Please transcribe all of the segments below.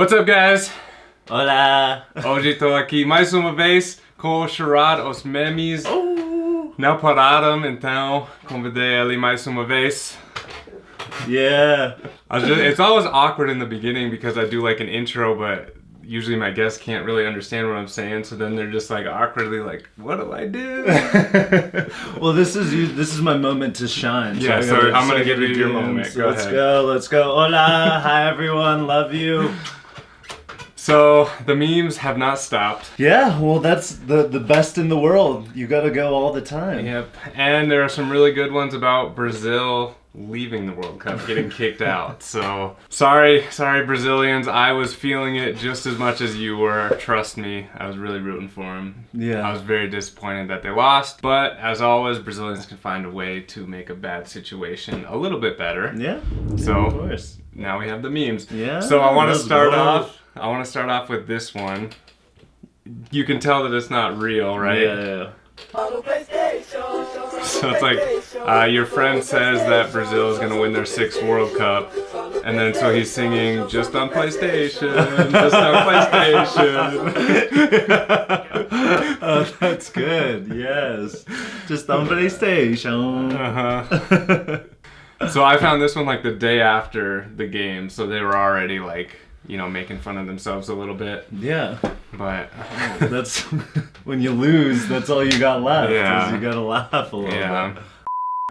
What's up, guys? Hola! Hoje estou aqui mais uma vez com o Sherrod, os memes. Oh. Não pararam, então convidei ele mais uma vez. Yeah! Just, it's always awkward in the beginning because I do like an intro, but usually my guests can't really understand what I'm saying, so then they're just like awkwardly like, "What do I do?" well, this is you. This is my moment to shine. Yeah, I so I'm gonna I give you your moment. Go let's ahead. go. Let's go. Hola! Hi everyone. Love you. So the memes have not stopped. Yeah. Well, that's the the best in the world. You gotta go all the time. Yep, and there are some really good ones about Brazil leaving the World Cup, getting kicked out. So sorry, sorry Brazilians. I was feeling it just as much as you were. Trust me, I was really rooting for them. Yeah. I was very disappointed that they lost, but as always, Brazilians can find a way to make a bad situation a little bit better. Yeah. So- of course. Now we have the memes. Yeah, So I want to start off. I want to start off with this one. You can tell that it's not real, right? Yeah. So it's like uh, your friend says that Brazil is gonna win their sixth World Cup, and then so he's singing just on PlayStation, just on PlayStation. oh, that's good. Yes. Just on PlayStation. uh-huh. So I found this one like the day after the game, so they were already like you know making fun of themselves a little bit, yeah. but That's when you lose. That's all you got left. Yeah. You gotta laugh a little. yeah.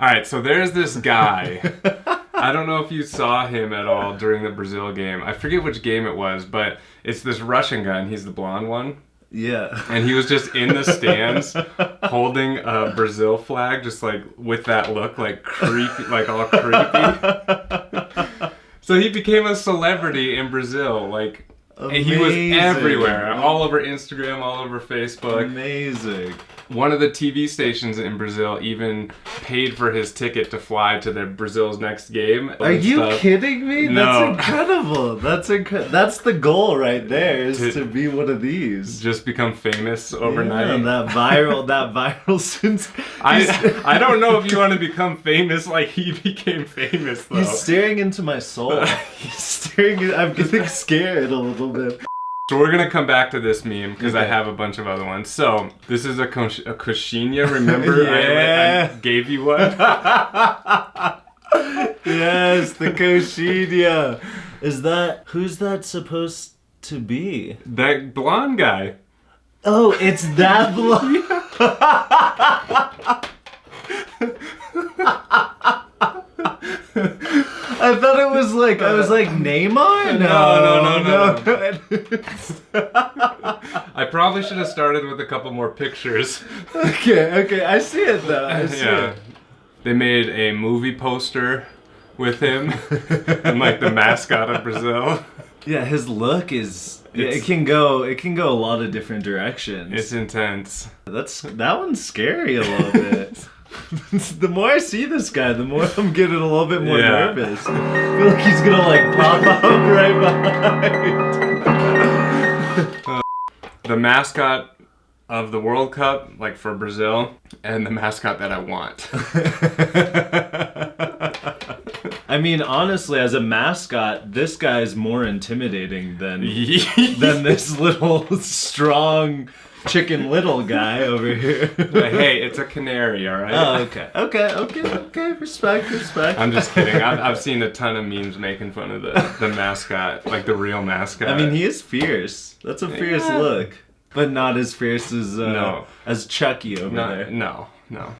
All right, so there's this guy. I don't know if you saw him at all during the Brazil game. I forget which game it was, but it's this Russian guy, and he's the blonde one. yeah. And he was just in the stands holding a Brazil flag, just like with that look, like creepy, like all creepy. So he became a celebrity in Brazil. Like, and he was everywhere, all over Instagram, all over Facebook. Amazing. One of the TV stations in Brazil even paid for his ticket to fly to the Brazil's next game. Are you stuff. kidding me? No. That's incredible. That's inc- That's the goal right there. Is To- to, be one of these. Just become famous overnight. Yeah, that viral. that viral since. I I don't know if you want to become famous like he became famous though. He's staring into my soul. He's staring. I'm getting scared a little bit. So we're gonna come back to this meme because I have a bunch of other ones. So this is a kosh- a coxinha. Remember I- I, gave you one. yes, the Koshidia. Is that who's that supposed to be? that blonde guy. Oh, it's that blonde. I thought it was like I was like Neymar. No, no, no, no. I probably should have started with a couple more pictures. okay, okay, I see it though. I see yeah. it. They made a movie poster with him and like the mascot of Brazil. Yeah, his look is. yeah, it can go. It can go a lot of different directions. It's intense. That's that one's scary a little bit. the more I see this guy, the more I'm getting a little bit more Yeah. nervous. I feel like he's gonna like pop up right behind. The mascot of the World Cup, like for Brazil, and the mascot that I want. I mean, honestly, as a mascot, this guy is more intimidating than than this little strong chicken little guy over here. But hey, it's a canary, all right? Oh, okay, okay, okay, okay. Respect, respect. I'm just kidding. I've, I've seen a ton of memes making fun of the, the mascot, like the real mascot. I mean, he is fierce. That's a fierce Yeah. look, but not as fierce as uh, No. as Chucky over no, there. no, no.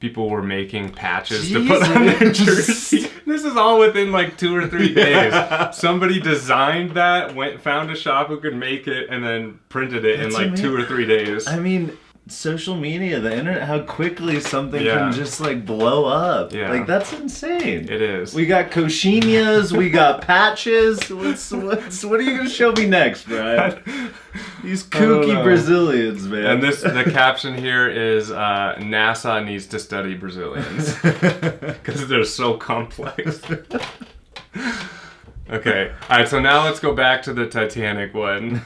People were making patches to put on their Jesus. jersey. This is all within like two or three days. Somebody designed that, went found a shop who could make it, and then printed it in That's like two or three days. I mean, social media, the internet, how quickly something Yeah. can just like blow up. Yeah. Like that's insane. It is. We got coxinhas, we got patches. What's what's what are you gonna show me next, Brian? These kooky. Brazilians, man. And this, the caption here is uh, NASA needs to study Brazilians because they're so complex. okay, all right. So now let's go back to the Titanic one.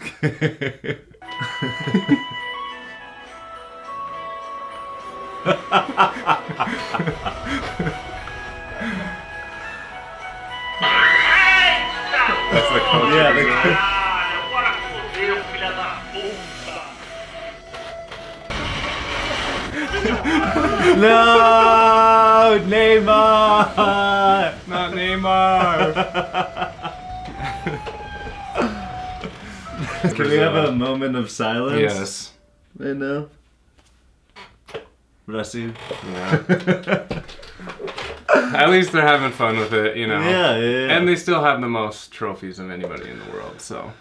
That's the code. Yeah, the coach. no, Neymar. Not Neymar. Can we have a moment of silence? Yes. Right now. You. Yeah. At least they're having fun with it, you know. Yeah, yeah, yeah. And they still have the most trophies of anybody in the world, so.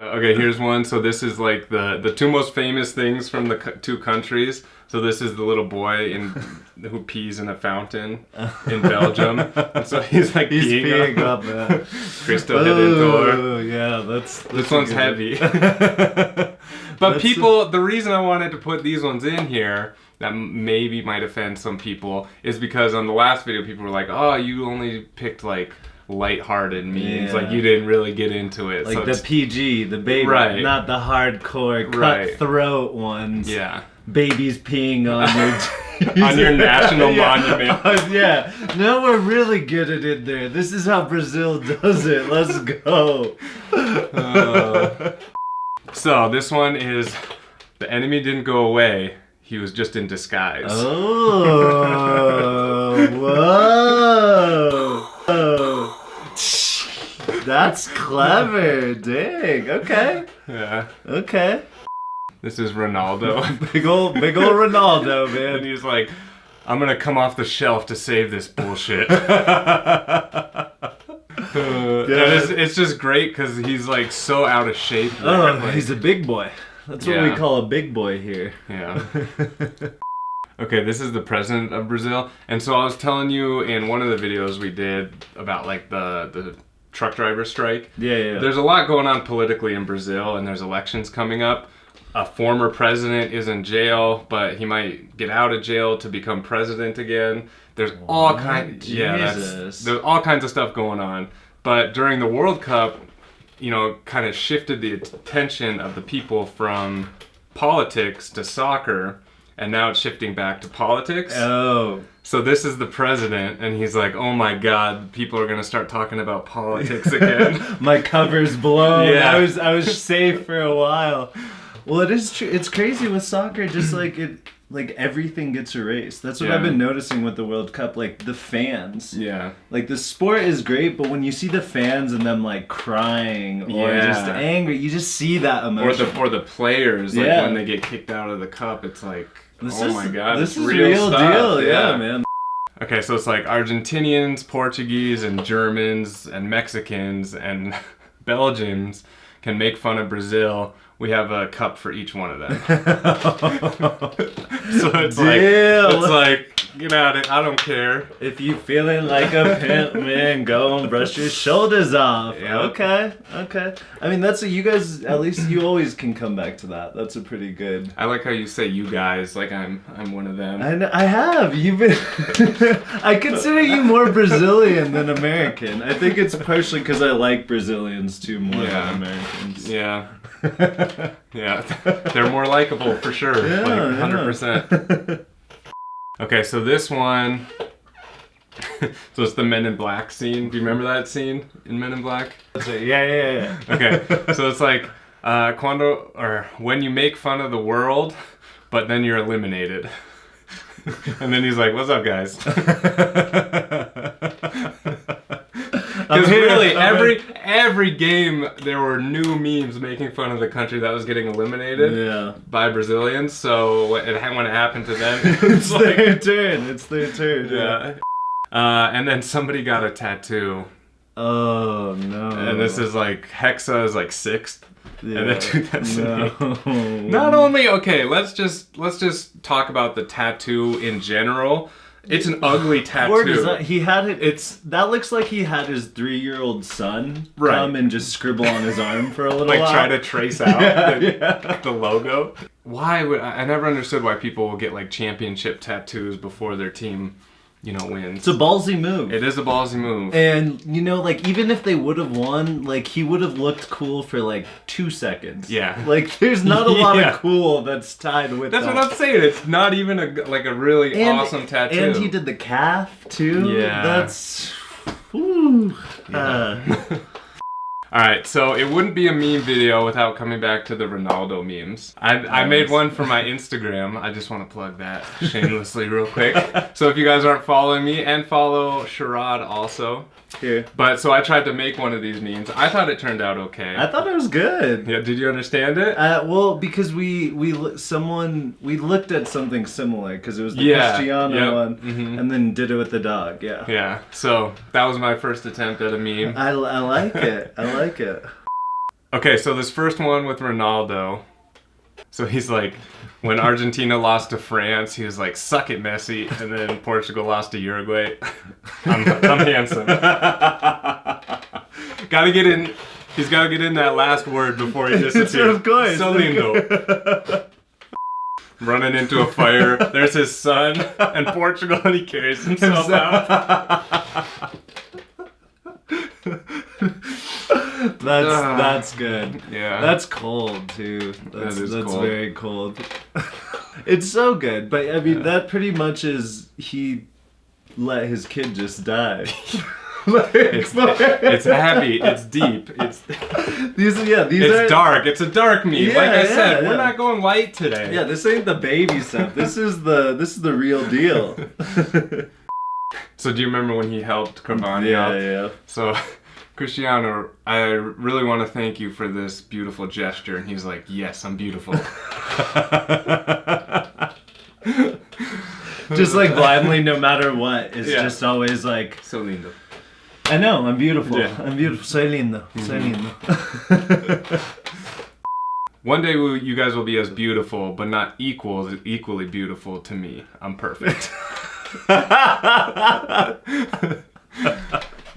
Okay, here's one. So this is like the the two most famous things from the two countries. So this is the little boy in who pees in a fountain in Belgium. And so he's like He's peeing, peeing up. Cristo Redentor. Oh, yeah, that's, that's This one's good heavy. But That's people, the reason I wanted to put these ones in here that maybe might offend some people is because on the last video, people were like, "Oh, you only picked like light-hearted memes, Yeah. like you didn't really get into it." like so the PG, the baby, Right. not the hardcore Right. cutthroat ones. yeah, Babies peeing on your On your national Yeah. monument. Uh, yeah. No, we're really good at it there. This is how Brazil does it. Let's go. Uh, so this one is the enemy didn't go away; he was just in disguise. Oh, whoa. That's clever. Dang. Okay. Yeah, Okay. this is Ronaldo. Big ol' big ol' Ronaldo, And man. he's like, I'm gonna come off the shelf to save this bullshit. And it's, it's just great because he's like so out of shape. Oh, he's a big boy. That's what we call a big boy here. yeah. Okay, this is the president of Brazil, and so I was telling you in one of the videos we did about like the the truck driver strike. Yeah, yeah. There's a lot going on politically in Brazil, and there's elections coming up. A former president is in jail, but he might get out of jail to become president again. There's all kinds, yeah, that's, there's all kinds of stuff going on. But during the World Cup, you know, kind of shifted the attention of the people from politics to soccer, and now it's shifting back to politics. oh. So this is the president, and he's like, "Oh my God, people are gonna start talking about politics again." My cover's blown. Yeah. I was I was safe for a while. Well, it is true. It's crazy with soccer. Just like it, like everything gets erased. That's what Yeah. I've been noticing with the World Cup. Like the fans. yeah. Like the sport is great, but when you see the fans and them like crying or Yeah. just angry, you just see that emotion. or the or the players like Yeah. when they get kicked out of the cup it's like this oh is, my god this is real, stuff. deal. Yeah. man. okay so it's like argentinians portuguese and germans and mexicans and belgians can make fun of brazil we have a cup for each one of them so it's like Deal. it's like get out of it i don't care If you feeling like a pimp, man, go and brush your shoulders off. Yep. Okay, okay. I mean, that's a, you guys. At least you always can come back to that. That's a pretty good. i like how you say you guys like i'm i'm one of them I, I have. You've been. I consider you more Brazilian than American. I think it's partially because I like Brazilians too more Yeah. than Americans. yeah yeah they're more likable for sure Yeah, like yeah. 100% okay so this one so it's the men in black scene. Do you remember that scene in men in black? Yeah, yeah, yeah. okay so it's like uh quando or when you make fun of the world but then you're eliminated. And then he's like what's up guys Because really, I'm every every game there were new memes making fun of the country that was getting eliminated Yeah. by Brazilians. So when it, when it happened to them, It's it's like, their turn. It's their turn. yeah. Uh, and then somebody got a tattoo, Oh no. and this is like Hexa is like sixth. Yeah. and then no. Not only okay, let's just let's just talk about the tattoo in general. It's an ugly tattoo. Does that, he had it. It's that looks like he had his three-year-old son Right. come and just scribble on his arm for a little like while. try to trace out Yeah, the, yeah. the logo. Why would I I never understood why people will get like championship tattoos before their team, you know, wins. It's a ballsy move. it is a ballsy move. and you know, like even if they would have won, like he would have looked cool for like two seconds. Yeah. Like there's not a lot Yeah. of cool that's tied with That's that. what I'm saying. It's not even a like a really and, awesome tattoo. And he did the calf too. Yeah. That's. Whew. Uh, Alright, so it wouldn't be a meme video without coming back to the Ronaldo memes. I, I made one for my Instagram. I just want to plug that shamelessly real quick. So if you guys aren't following me, and follow Sherrod also. Here. But so I tried to make one of these memes. I thought it turned out okay. I thought it was good. yeah, did you understand it? Uh, well, because we we someone we looked at something similar because it was the Yeah, Cristiano yep, one, mhm. and then did it with the dog. Yeah. yeah, so that was my first attempt at a meme. I, I like it. I like it. Okay, so this first one with Ronaldo. So he's like, when Argentina lost to France, he was like, "Suck it, Messi," and then Portugal lost to Uruguay. I'm, I'm handsome. gotta get in. He's gotta get in that last word before he disappears. of course. So lindo. Running into a fire. There's his son and Portugal, and he carries himself out. That's Ah. that's good. Yeah. That's cold too. That's, is that's cold. very cold. it's so good, but I mean that pretty much is he let his kid just die. Like, It's, it's heavy. It's deep. It's these yeah these it's are dark. It's a dark meme. Yeah, like I yeah, said, yeah. we're not going light today. yeah this ain't the baby stuff. This is the this is the real deal. So do you remember when he helped Cavani yeah out? yeah. So Cristiano, I really want to thank you for this beautiful gesture. And he's like, Yes, I'm beautiful. Just like blindly, no matter what, it's Yeah. just always like so lindo. I know I'm beautiful. Yeah. I'm beautiful. Soy lindo. Soy lindo. One day we, you guys will be as beautiful, but not equal, equally beautiful to me. I'm perfect.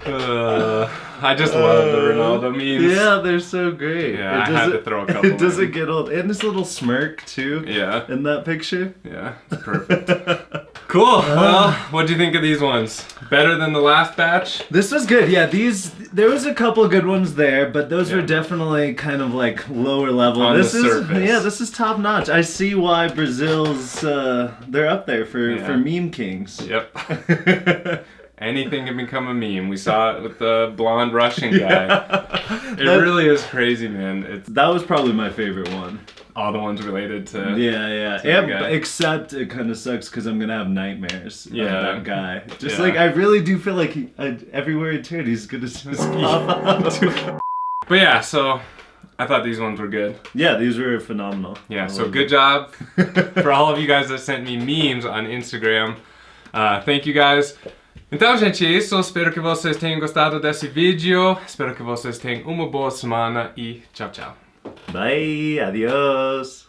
Uh, I just love the Ronaldo memes. Yeah, they're so great. Yeah, I had to throw a couple It doesn't in. get old, and this little smirk too. Yeah. In that picture. Yeah, it's perfect. cool. Well, what do you think of these ones? Better than the last batch? This was good. Yeah, these there was a couple good ones there, but those were definitely kind of like lower level. On this the is surface. yeah, this is top notch. I see why Brazil's uh, they're up there for Yeah. for meme kings. Yep. Anything can become a meme. We saw it with the blonde Russian guy. It That- really is crazy, man. It's That was probably my favorite one. all the ones related to. Yeah, yeah. And, guy. except it kind of sucks because I'm gonna have nightmares. Yeah, Yeah. that guy. Just Yeah. like I really do feel like he, I, everywhere he turns, he's gonna just pop out. But yeah, so I thought these ones were good. yeah, these were phenomenal. Yeah, so good job for all of you guys that sent me memes on Instagram. Uh, thank you guys. Então, gente, é isso. Espero que vocês tenham gostado desse vídeo. Espero que vocês tenham uma boa semana e tchau, tchau. Bye. Adios.